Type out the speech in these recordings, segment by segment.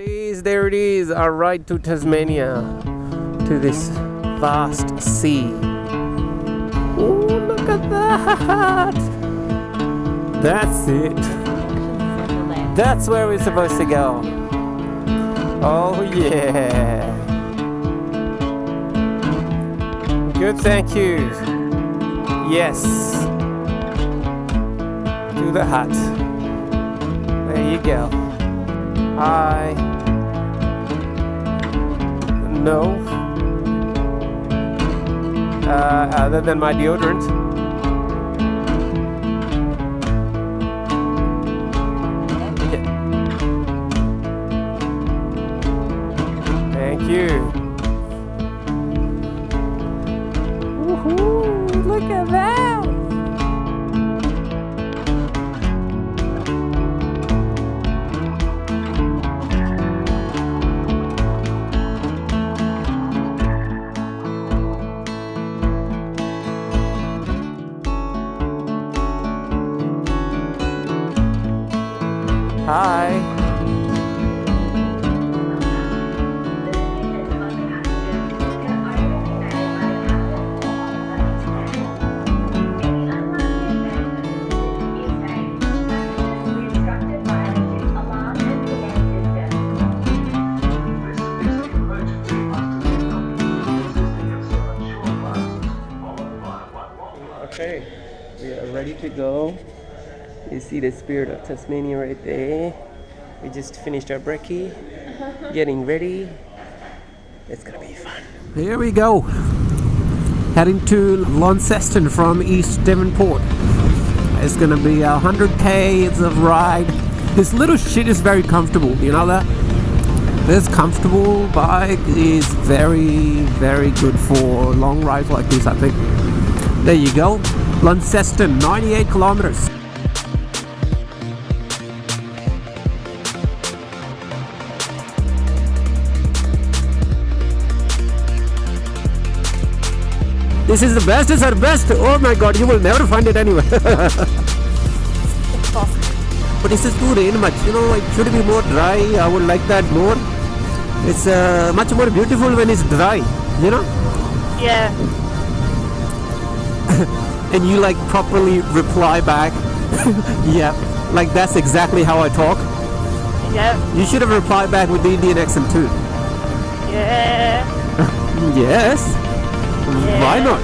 it is, there it is, our ride to Tasmania, to this vast sea. Oh, look at that! That's it. That's where we're supposed to go. Oh yeah. Good, thank you. Yes. To the hut. There you go. Hi. No. Uh, other than my deodorant. Thank you. Woohoo! Look at that! See the spirit of Tasmania right there. We just finished our brekkie, uh-huh. getting ready. It's gonna be fun. Here we go. Heading to Launceston from East Devonport. It's gonna be a hundred k's of ride. This little shit is very comfortable. You know that? This comfortable bike is very, very good for long rides like this. I think. There you go. Launceston, 98 kilometers. This is the best, is our best. Oh my god, you will never find it anywhere. but this is too rain much, you know, it should be more dry. I would like that more. It's uh, much more beautiful when it's dry, you know? Yeah. and you like properly reply back. yeah, like that's exactly how I talk. Yeah. You should have replied back with the Indian accent too. Yeah. Yes. Why not?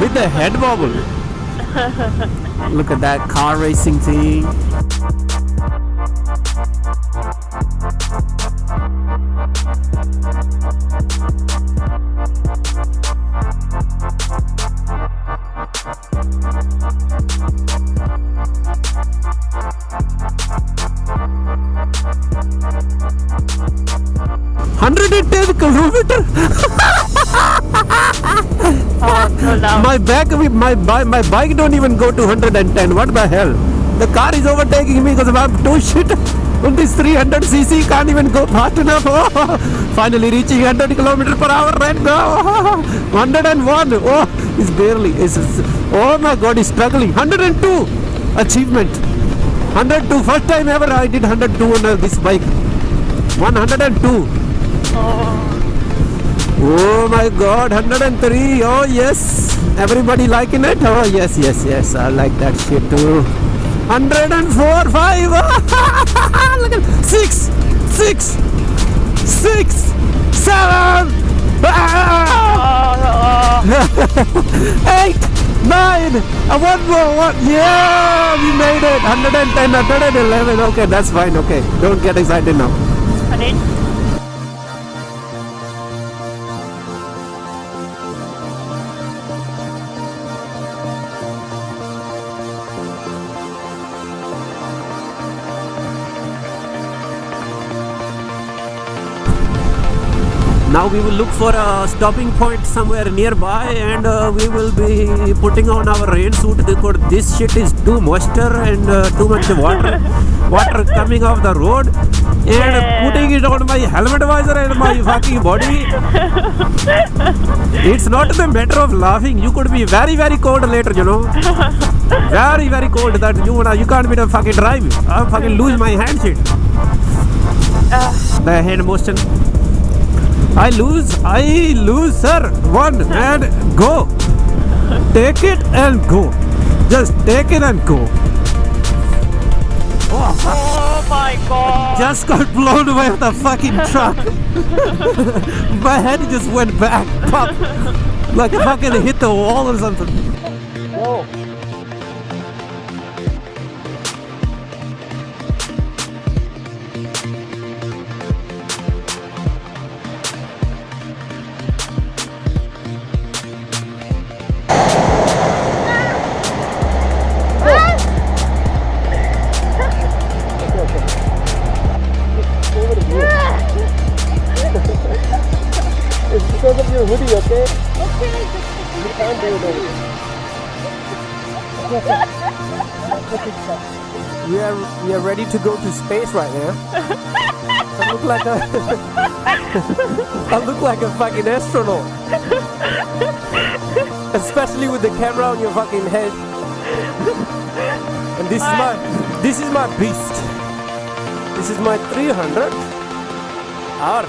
With the head bobble. Look at that car racing thing. Hundred and ten kilometer. Oh. My back, my my my bike don't even go to 110. What the hell? The car is overtaking me because I'm too shit. On this 300 cc, can't even go fast enough. finally reaching 100 km per hour right now. 101. Oh, it's barely. It's, it's- oh my God, he's struggling. 102 achievement. 102. First time ever I did 102 on this bike. 102. Oh my god, 103. Oh yes. Everybody liking it? Oh yes, yes, yes. I like that shit too. 104, 5. Look at 6, 6, 6, 7, Oh, oh, 8, 9. Uh, one more, one. Yeah, we made it. 110, 111. Okay, that's fine. Okay, don't get excited now. We will look for a stopping point somewhere nearby and uh, we will be putting on our rain suit because this shit is too moisture and uh, too much water water coming off the road and Yeah. putting it on my helmet visor and my fucking body. it's not the matter of laughing. You could be very very cold later, you know. very very cold that you wanna you can't be the fucking drive. I'll fucking lose my hand shit. the hand motion. I lose, I lose, sir. One and go. Take it and go. Just take it and go. Oh. Oh my god. just got blown away with a fucking truck. My head just went back, pop, like I fucking hit the wall or something. Whoa. We are we are ready to go to space right now. I look like a I look like a fucking astronaut. Especially with the camera on your fucking head. And this is my this is my beast. This is my 300 R.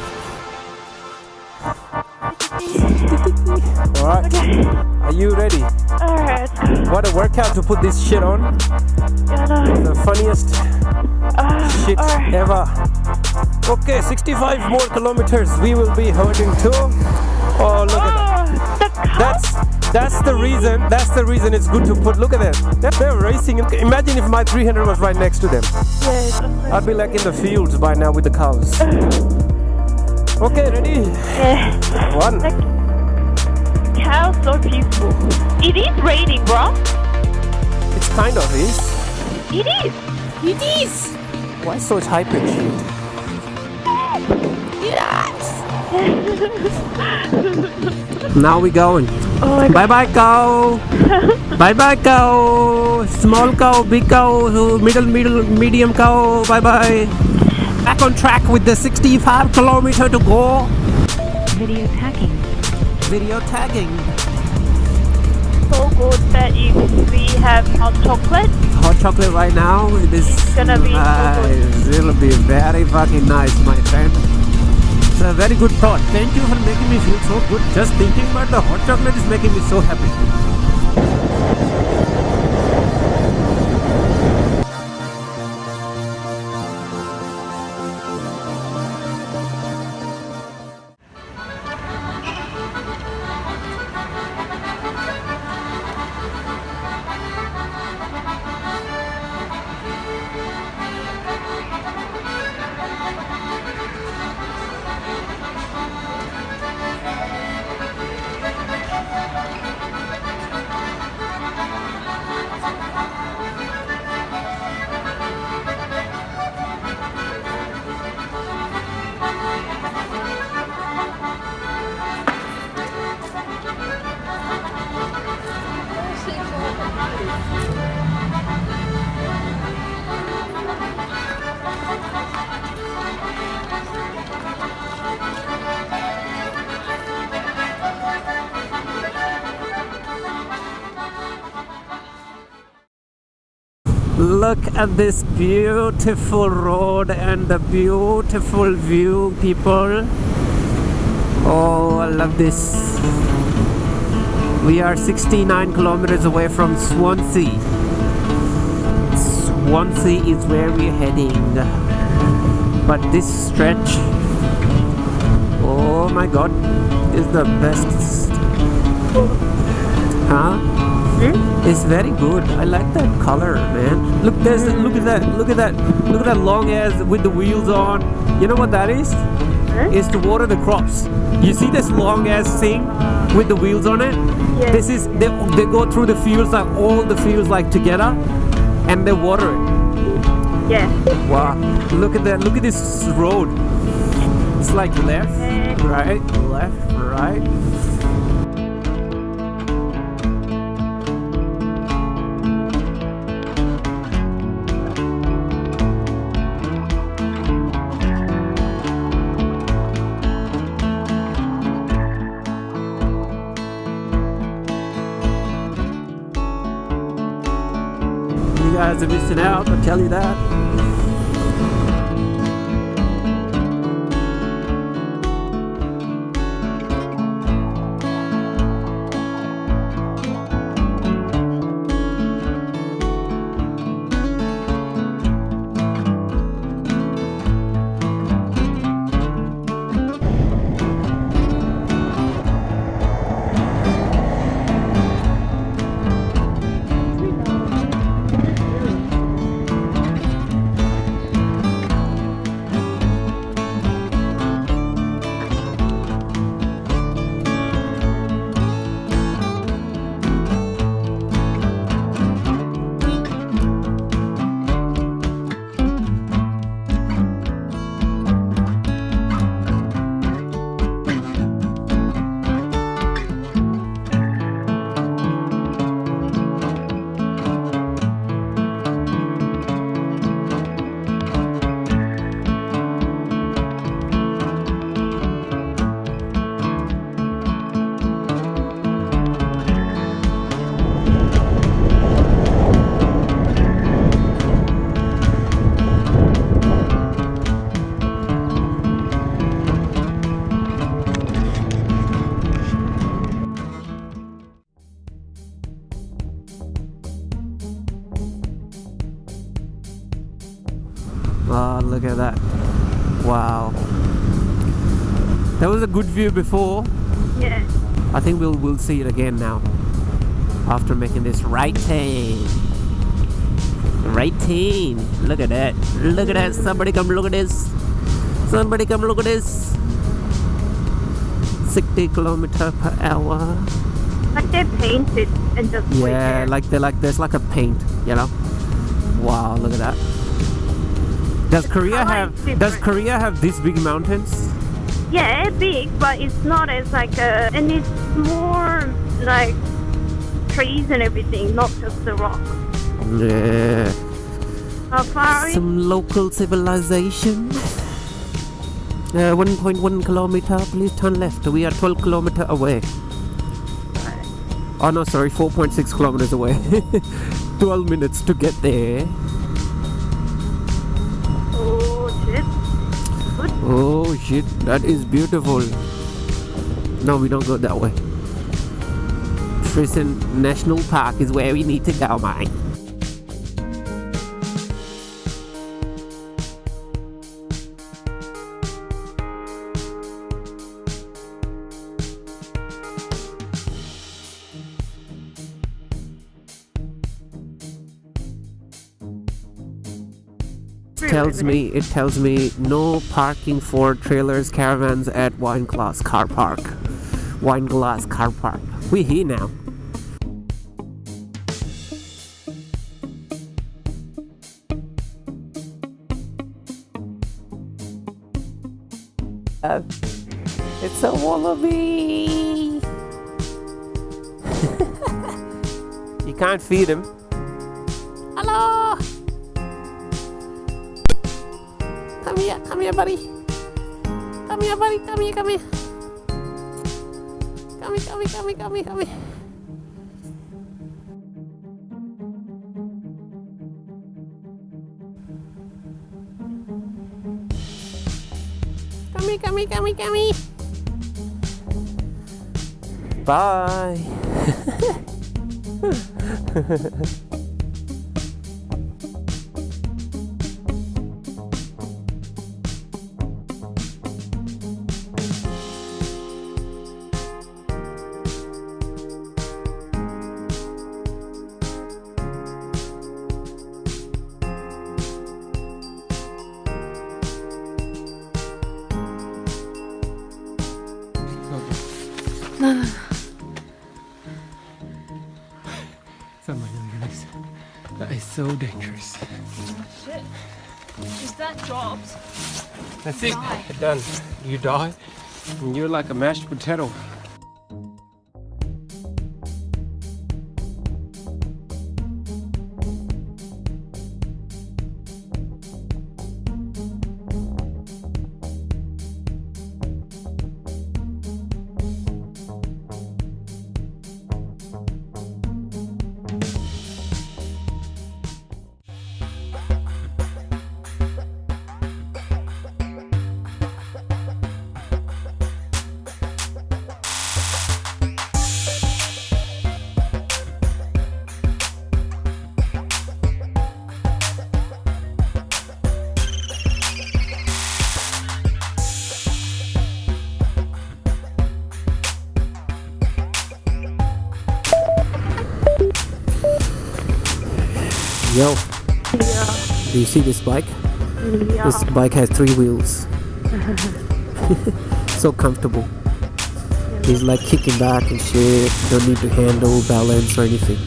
Alright. Are you ready? Alright. What a workout to put this shit on. The funniest Uh, shit alright. ever. Okay, 65 more kilometers we will be hurting to. Oh, look at that. Oh, the. That's that's the reason. That's the reason it's good to put. Look at that. They're- They're racing. Imagine if my 300 was right next to them. Yes. I'd be like in the fields by now with the cows. Okay, ready? Yeah. One. Cow so peaceful. It is raining, bro. It's kind of is. It is. It is. Why so high pitched? Now we going. Oh. Bye bye cow. bye bye cow. Small cow, big cow, middle, middle, medium cow. Bye bye. Back on track with the 65 kilometer to go. Video tagging. Video tagging. So good that if we have hot chocolate, Hot chocolate right now. It is It's gonna be uh, so nice. It'll be very fucking nice, my friend. It's a very good thought. Thank you for making me feel so good. Just thinking about the hot chocolate is making me so happy. Look at this beautiful road and the beautiful view, people. Oh, I love this. We are 69 kilometers away from Swansea. Swansea is where we're heading. But this stretch, oh my god, is the best. Huh? Mm-hmm. It's very good. I like that color, man. Look, there's look at that. Look at that. Look at that long ass with the wheels on. You know what that is? It's to water the crops. You see this long ass thing with the wheels on it? Yes. This is they, they go through the fields like all the fields like together, and they water it. Yeah. Wow. Look at that. Look at this road. It's like left, right, left, right. Guys are missing out, I'll tell you that. Oh, look at that. Wow. That was a good view before. Yeah. I think we'll we'll see it again now. After making this right turn. Right turn. Look at that. Look at that. Somebody come look at this. Somebody come look at this. 60 kilometer per hour. Like they painted and just Yeah, like they like there's like a paint, you know. Wow, look at that. Does Korea have does. Korea have these big mountains? Yeah, big, but it's not as like a, and it's more like trees and everything, not just the rock. Yeah. How far? Some local civilization. Uh, 1.1 kilometer, please turn left. We are 12 kilometer away. Oh no, sorry, 4.6 kilometers away. 12 minutes to get there. Oh shit, that is beautiful. No, we don't go that way. Freycinet National Park is where we need to go, mate. Tells me it tells me no parking for trailers caravans at wine glass car park. Wine glass car park. We here now. Uh, it's a wallaby. You can't feed him. Hello Come here, come here, buddy. Come here, buddy. Come here, come here. Come here, come here, come here, come here, come here. Come here, come here, come here, come here. Bye. Oh my goodness. That is so dangerous. Shit. Is that drops? That's it. Done. You die. And you're like a mashed potato. Yo, Yeah. do you see this bike? Yeah. This bike has three wheels. so comfortable. He's like kicking back and shit. Don't need to handle, balance, or anything.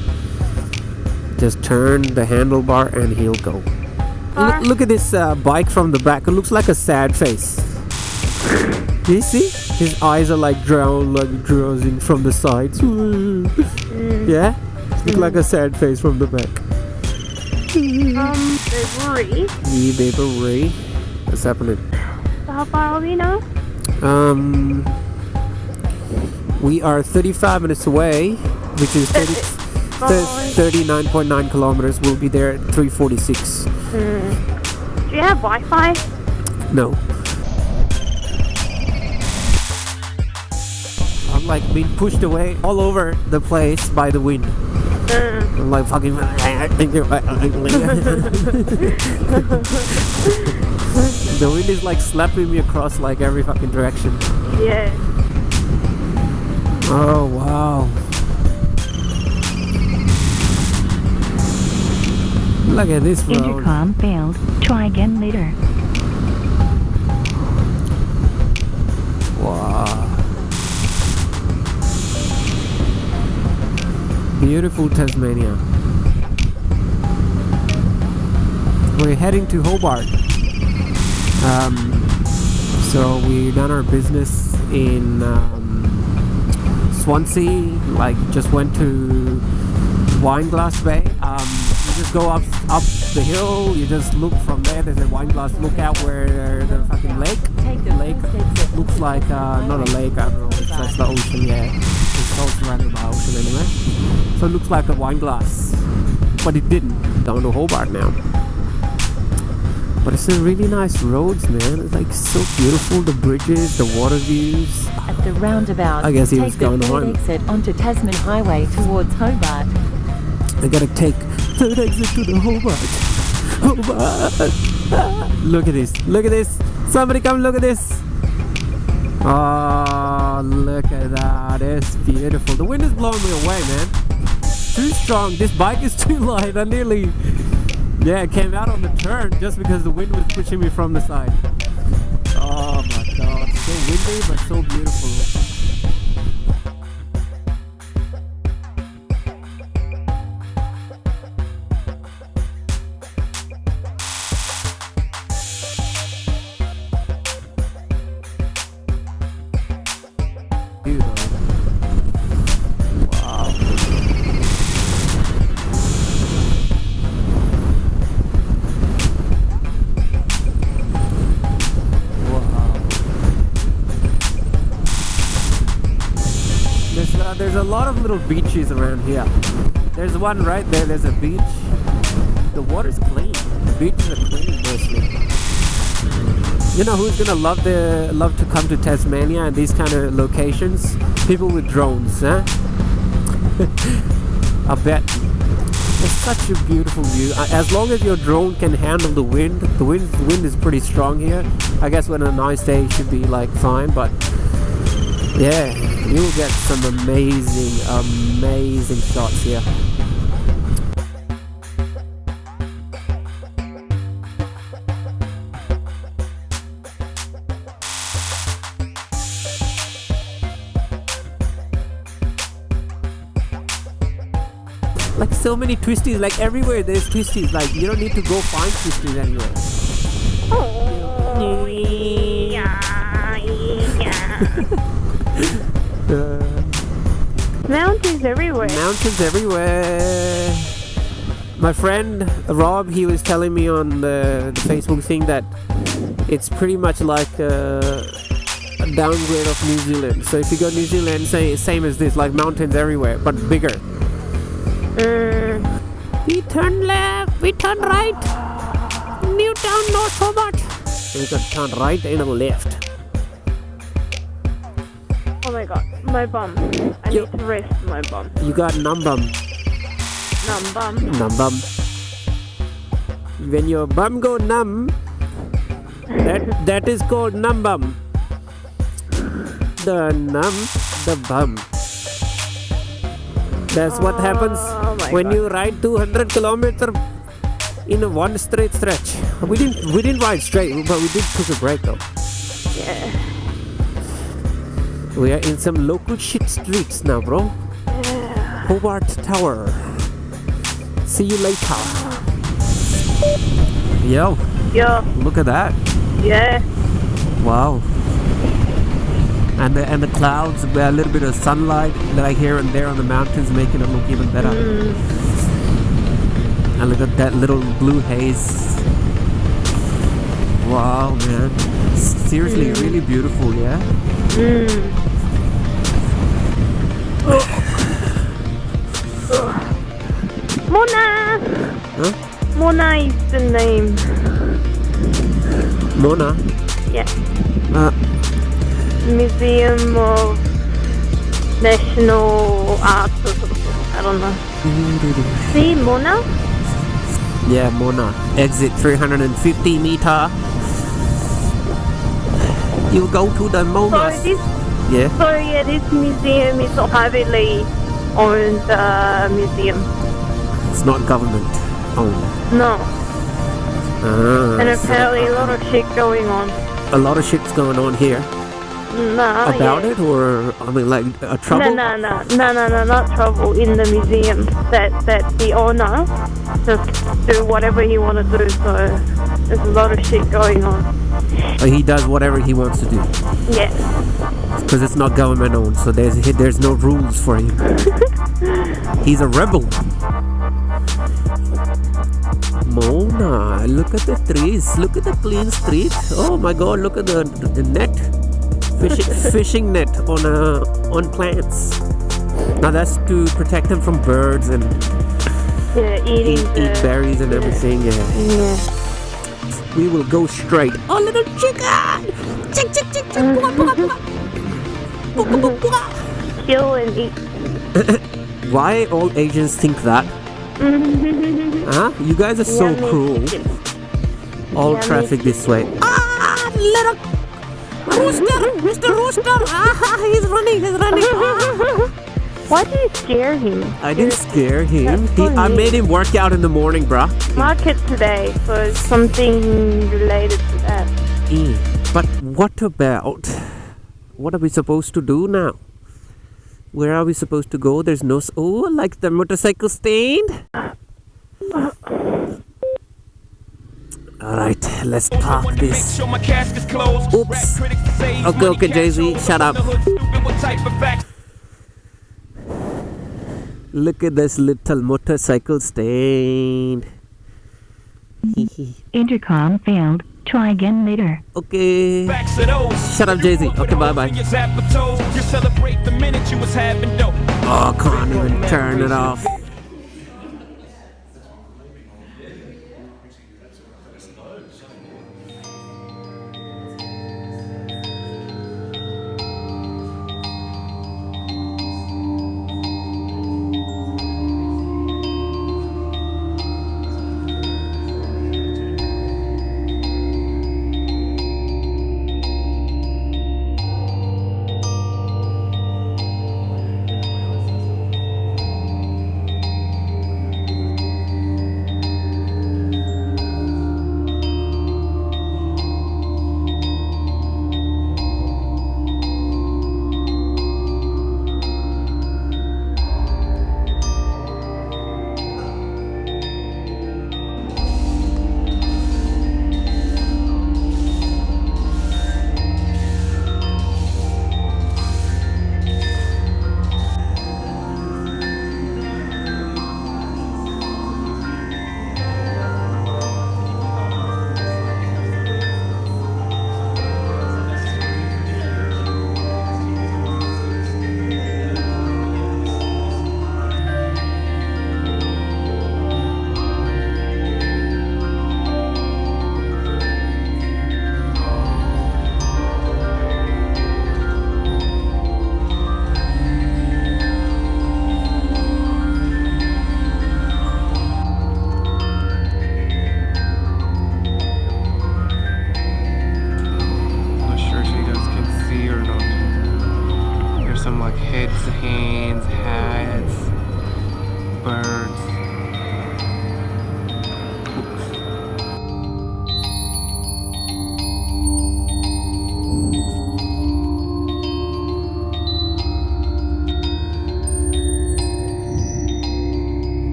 Just turn the handlebar and he'll go. Look, look at this uh, bike from the back. It looks like a sad face. Do you see? His eyes are like drown, like drowsing from the sides. Yeah? Look like a sad face from the back. Baby Ray. What's happening? So how far are we now? Um, we are 35 minutes away, which is 30, thir- 39.9 kilometers. We'll be there at 346. Do you have Wi-Fi? No. I'm like being pushed away all over the place by the wind. I'm like fucking. the wind is like slapping me across like every fucking direction. yeah. Oh wow. Look at this road. Intercom failed. Try again later. Beautiful Tasmania. We're heading to Hobart. Um, so we done our business in um, Swansea. Like just went to Wineglass Bay. Um, you just go up up the hill. You just look from there. There's a Wineglass lookout where the fucking lake. The lake looks like uh, not a lake. I don't know. It's just the ocean. Yeah, it's all surrounded by ocean anyway. So it looks like a wine glass, but it didn't. Down to Hobart now. But it's a really nice roads, man. It's like so beautiful. The bridges, the water views. At the roundabout, I guess he take was going the third home. exit onto Tasman Highway towards Hobart. I gotta take third exit to the Hobart. Hobart. look at this. Look at this. Somebody come look at this. Oh, look at that. It's beautiful. The wind is blowing me away, man. Too strong. This bike is too light. I nearly, yeah, came out on the turn just because the wind was pushing me from the side. Oh my god. So windy, but so beautiful. Little beaches around here. There's one right there. There's a beach. The water's clean. The beaches are clean mostly. You know who's gonna love the love to come to Tasmania and these kind of locations? People with drones, huh? I bet. It's such a beautiful view. As long as your drone can handle the wind, the wind the wind is pretty strong here. I guess when a nice day it should be like fine, but yeah, you'll get some amazing, amazing shots here. Like so many twisties, like everywhere there's twisties. Like you don't need to go find twisties anywhere. Oh, yeah, yeah. Mountains everywhere. mountains everywhere. My friend Rob, he was telling me on the, the Facebook thing that it's pretty much like a, a downgrade of New Zealand. So if you go New Zealand, say same as this, like mountains everywhere, but bigger. Mm, We turn left, we turn right. Newtown, so much. We can turn right and left. My bum. I need to rest my bum. You got numb bum. Numb bum. numbum. When your bum go numb, that that is called numb bum. The numb, the bum. That's what oh happens Oh when God. you ride 200 kilometer in a one straight stretch. We didn't we didn't ride straight, but we did took a break though. Yeah. We are in some local shit streets now, bro. Hobart Tower. See you later. Yo, Yeah. look at that. Yeah. Wow. And the, and the clouds, a little bit of sunlight that I hear and there on the mountains, making it look even better. Mm. And look at that little blue haze. Wow, man. Seriously, mm. really beautiful, yeah? Mona! Name. Mona. Yeah. Uh, Museum of National Arts or something. I don't know. See Mona? Yeah, Mona. Exit 350 meter. You go to the So Mona. this, Yeah. so yeah, this museum is a privately owned uh, museum. It's not government owned. No, Ah, and so apparently a lot of shit going on. a lot of shit's going on here Nah, about yeah. it, or I mean, like a trouble. No, no, no, no, no, no, not trouble in the museum. That that the owner just do whatever he want to do. So there's a lot of shit going on. Uh, He does whatever he wants to do Yeah, because it's not government owned. So there's there's no rules for him. He's a rebel. Mona, look at the trees. Look at the clean street. Oh my God! Look at the, the net, fishing fishing net on uh, on plants. Now that's to protect them from birds and yeah, eating eat, the eat berries and everything. Yeah. yeah. We will go straight. Oh, little chicken! Chick, chick, chick, chick. Bua, bua. Bua, bua, bua, bua. Kill and eat. Why all Asians think that? Huh? You guys are so Yummy cruel. chicken. All Yummy traffic this way. Ah, little rooster, Mr. Rooster. Ah, he's running, he's running. Ah. Why do you scare him? I didn't scare him. He, I made him work out in the morning, bruh. Market today, for something related to that. But what about what are we supposed to do now? Where are we supposed to go? There's no. Oh, like the motorcycle stand. All right, let's park this. Oops. Okay, okay, Jay-Z, shut up. Look at this little motorcycle stand. Intercom failed. Try again later. okay. Shut up, Jay Z. Okay, bye bye. Oh, can't even turn it off.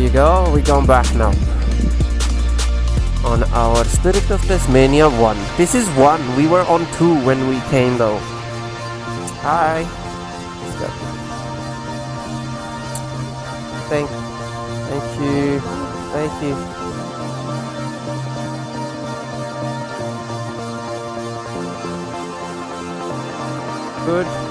You go. We're going back now. On our Spirit of Tasmania 1. This is 1. We were on 2 when we came though. Hi. Thank, thank you. Thank you. Good.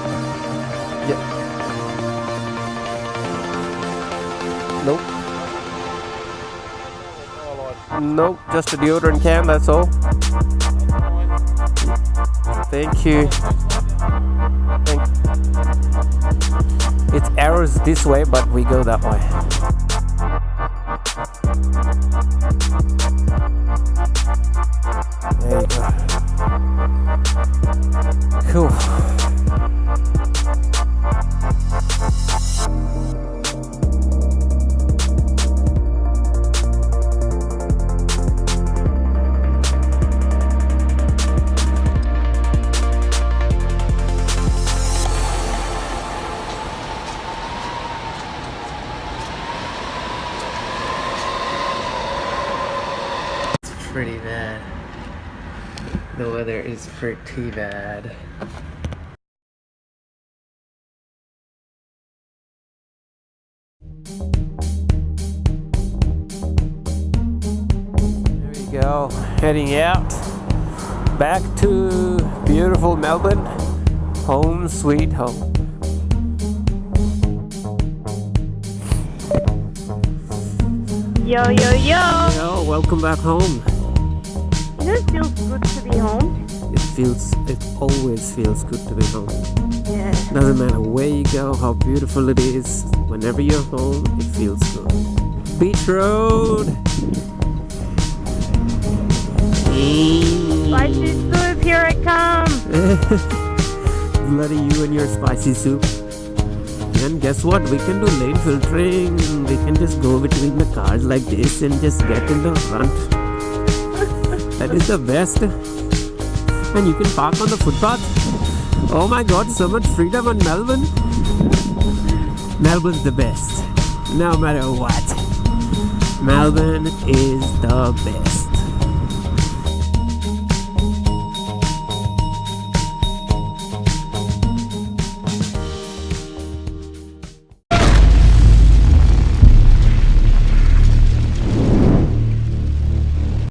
Nope, just a deodorant can, that's all. Thank you. Thank It's arrows this way, but we go that way. There you go. Cool. Weather is pretty bad. There we go. Heading out. Back to beautiful Melbourne. Home sweet home. Yo, yo, yo! Yo, welcome back home. You know, it feels good feels, it always feels good to be home. Yeah. Doesn't matter where you go, how beautiful it is. Whenever you're home, it feels good. Beach Road. Spicy soup, here it comes! Bloody you and your spicy soup. And guess what? We can do lane filtering. We can just go between the cars like this and just get in the front. that is the best. And you can park on the footpath. Oh my god, so much freedom in Melbourne. Melbourne's the best. No matter what. Melbourne is the best.